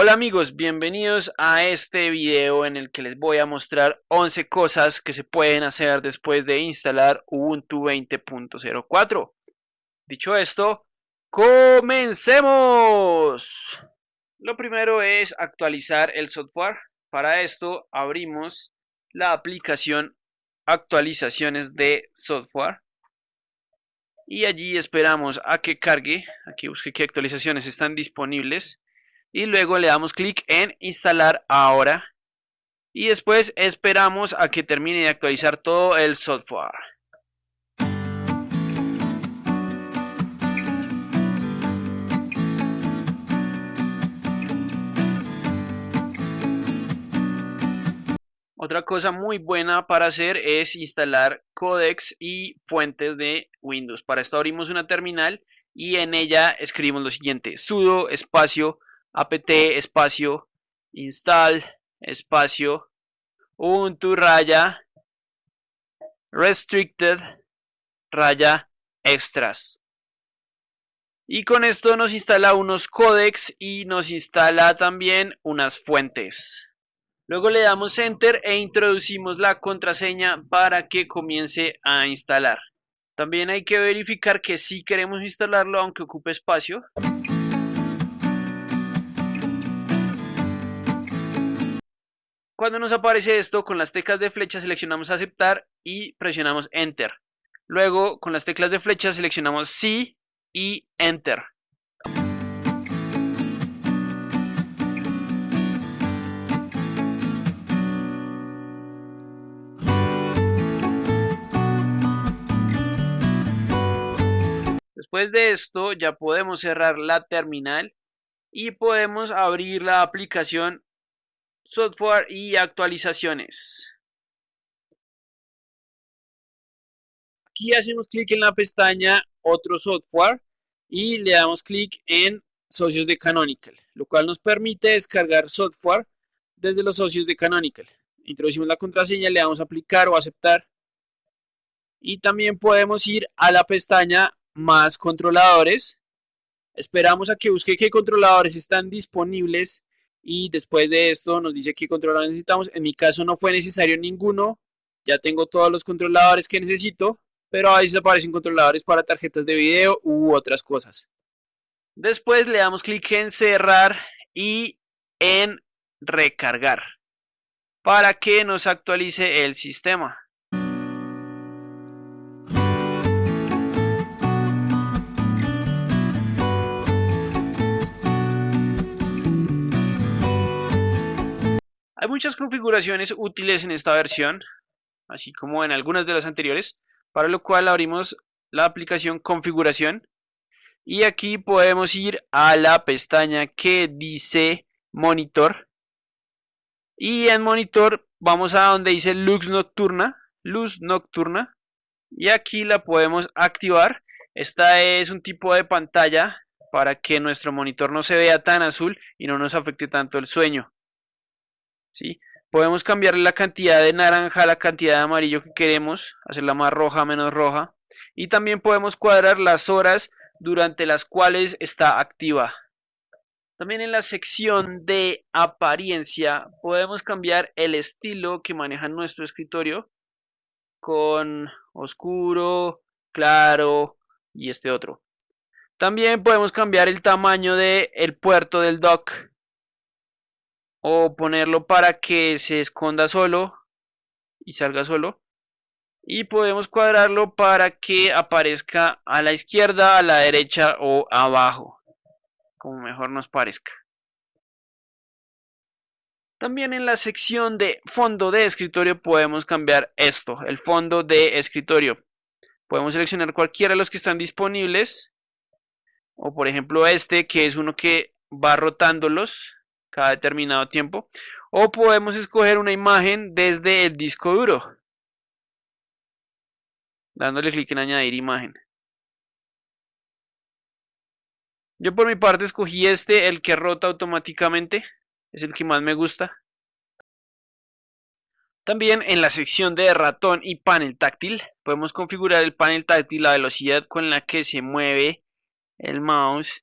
Hola amigos, bienvenidos a este video en el que les voy a mostrar 11 cosas que se pueden hacer después de instalar Ubuntu 20.04. Dicho esto, ¡comencemos! Lo primero es actualizar el software. Para esto abrimos la aplicación actualizaciones de software y allí esperamos a que cargue, aquí busque qué actualizaciones están disponibles y luego le damos clic en instalar ahora y después esperamos a que termine de actualizar todo el software. Otra cosa muy buena para hacer es instalar codecs y fuentes de Windows. Para esto abrimos una terminal y en ella escribimos lo siguiente, sudo espacio apt espacio install espacio ubuntu raya restricted raya extras. Y con esto nos instala unos codecs y nos instala también unas fuentes. Luego le damos Enter e introducimos la contraseña para que comience a instalar. También hay que verificar que sí queremos instalarlo aunque ocupe espacio. Cuando nos aparece esto, con las teclas de flecha seleccionamos aceptar y presionamos Enter. Luego, con las teclas de flecha seleccionamos Sí y Enter. Después de esto ya podemos cerrar la terminal y podemos abrir la aplicación software y actualizaciones. Aquí hacemos clic en la pestaña otro software y le damos clic en socios de Canonical, lo cual nos permite descargar software desde los socios de Canonical. Introducimos la contraseña, le damos aplicar o aceptar y también podemos ir a la pestaña más controladores. Esperamos a que busque qué controladores están disponibles y después de esto nos dice qué controladores necesitamos. En mi caso no fue necesario ninguno, ya tengo todos los controladores que necesito, pero a veces aparecen controladores para tarjetas de video u otras cosas. Después le damos clic en cerrar y en recargar para que nos actualice el sistema. Hay muchas configuraciones útiles en esta versión, así como en algunas de las anteriores, para lo cual abrimos la aplicación configuración y aquí podemos ir a la pestaña que dice monitor y en monitor vamos a donde dice luz nocturna, luz nocturna y aquí la podemos activar. Esta es un tipo de pantalla para que nuestro monitor no se vea tan azul y no nos afecte tanto el sueño. Podemos cambiar la cantidad de naranja a la cantidad de amarillo que queremos, hacerla más roja, menos roja. Y también podemos cuadrar las horas durante las cuales está activa. También en la sección de apariencia podemos cambiar el estilo que maneja nuestro escritorio con oscuro, claro y este otro. También podemos cambiar el tamaño del el puerto del dock o ponerlo para que se esconda solo y salga solo. Y podemos cuadrarlo para que aparezca a la izquierda, a la derecha o abajo como mejor nos parezca. También en la sección de fondo de escritorio podemos cambiar esto, el fondo de escritorio. Podemos seleccionar cualquiera de los que están disponibles o por ejemplo este que es uno que va rotándolos cada determinado tiempo. O podemos escoger una imagen desde el disco duro. Dándole clic en añadir imagen. Yo por mi parte escogí este, el que rota automáticamente. Es el que más me gusta. También en la sección de ratón y panel táctil podemos configurar el panel táctil, la velocidad con la que se mueve el mouse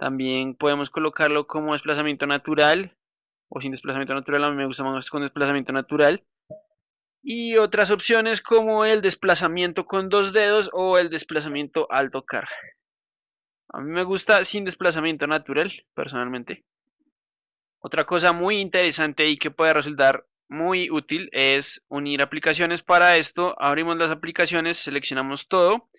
También podemos colocarlo como desplazamiento natural o sin desplazamiento natural. A mí me gusta más con desplazamiento natural. Y otras opciones como el desplazamiento con dos dedos o el desplazamiento al tocar. A mí me gusta sin desplazamiento natural, personalmente. Otra cosa muy interesante y que puede resultar muy útil es unir aplicaciones para esto. Abrimos las aplicaciones, seleccionamos todo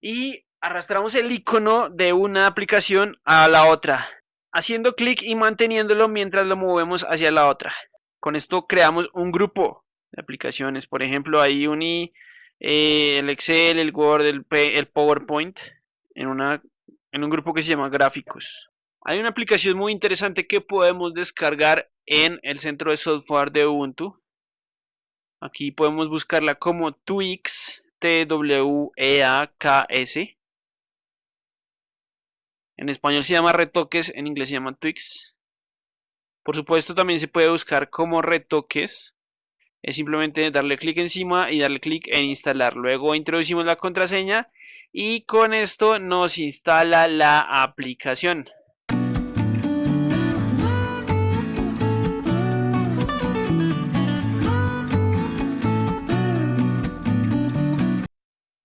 y arrastramos el icono de una aplicación a la otra, haciendo clic y manteniéndolo mientras lo movemos hacia la otra. Con esto creamos un grupo de aplicaciones. Por ejemplo, ahí uní eh, el Excel, el Word, el, PowerPoint en, en un grupo que se llama gráficos. Hay una aplicación muy interesante que podemos descargar en el centro de software de Ubuntu. Aquí podemos buscarla como Twix, T-W-E-A-K-S. En español se llama retoques, en inglés se llama Twix. Por supuesto también se puede buscar como retoques. Es simplemente darle clic encima y darle clic en instalar. Luego introducimos la contraseña y con esto nos instala la aplicación.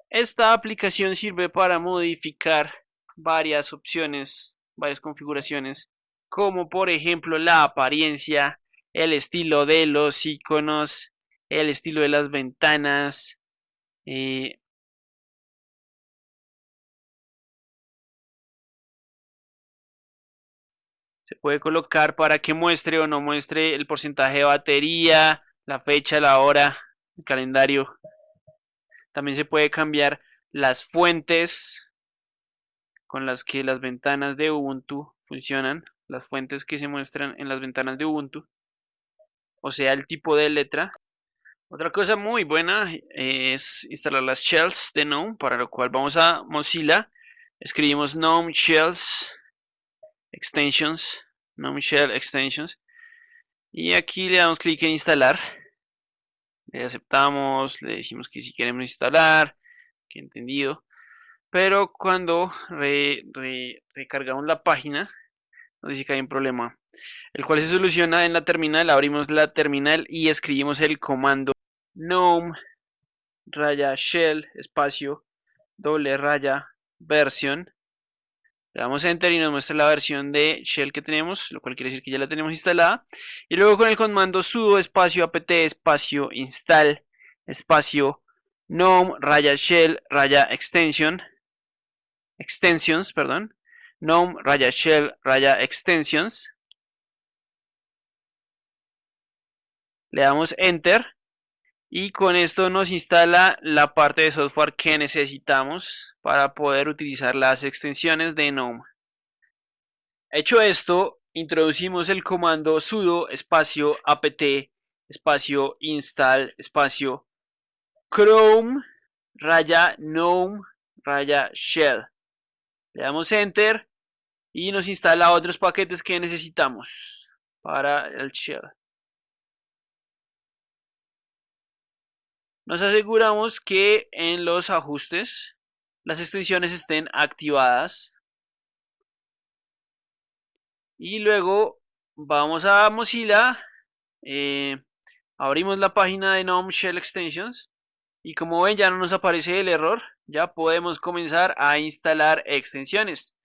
Esta aplicación sirve para modificar varias opciones, varias configuraciones, como por ejemplo la apariencia, el estilo de los iconos, el estilo de las ventanas, eh, se puede colocar para que muestre o no muestre el porcentaje de batería, la fecha, la hora, el calendario. También se puede cambiar las fuentes con las que las ventanas de Ubuntu funcionan, las fuentes que se muestran en las ventanas de Ubuntu, o sea, el tipo de letra. Otra cosa muy buena es instalar las shells de GNOME, para lo cual vamos a Mozilla, escribimos GNOME shells extensions, GNOME shell extensions, y aquí le damos clic en instalar le aceptamos, le decimos que si queremos instalar, que entendido. Pero cuando recargamos la página, nos dice que hay un problema, el cual se soluciona en la terminal. Abrimos la terminal y escribimos el comando gnome raya shell espacio doble raya versión le damos enter y nos muestra la versión de shell que tenemos, lo cual quiere decir que ya la tenemos instalada. Y luego con el comando sudo espacio apt espacio install espacio gnome raya shell raya extension extensions, perdón, gnome raya shell raya extensions. Le damos enter y con esto nos instala la parte de software que necesitamos para poder utilizar las extensiones de GNOME. Hecho esto, introducimos el comando sudo espacio apt espacio install espacio chrome raya gnome raya shell. Le damos enter y nos instala otros paquetes que necesitamos para el shell. Nos aseguramos que en los ajustes las extensiones estén activadas. Y luego vamos a Mozilla, eh, abrimos la página de GNOME Shell Extensions y como ven ya no nos aparece el error, ya podemos comenzar a instalar extensiones.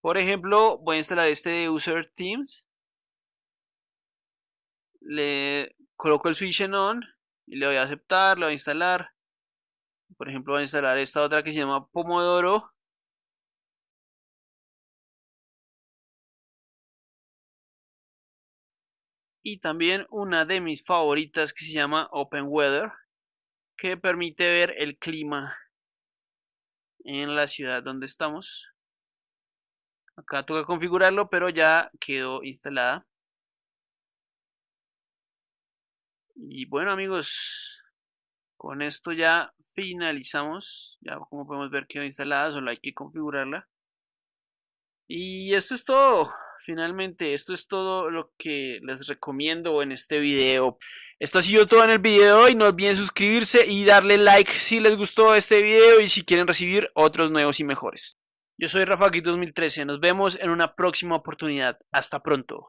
Por ejemplo, voy a instalar este de User Themes. Le coloco el switch en on y le voy a aceptar, le voy a instalar. Por ejemplo, voy a instalar esta otra que se llama Pomodoro. Y también una de mis favoritas que se llama Open Weather, que permite ver el clima en la ciudad donde estamos. Acá toca configurarlo, pero ya quedó instalada. Y bueno amigos, con esto ya finalizamos. Ya como podemos ver quedó instalada, solo hay que configurarla. Y esto es todo. Finalmente, esto es todo lo que les recomiendo en este video. Esto ha sido todo en el video y no olviden suscribirse y darle like si les gustó este video y si quieren recibir otros nuevos y mejores. Yo soy Rafa 2013. Nos vemos en una próxima oportunidad. Hasta pronto.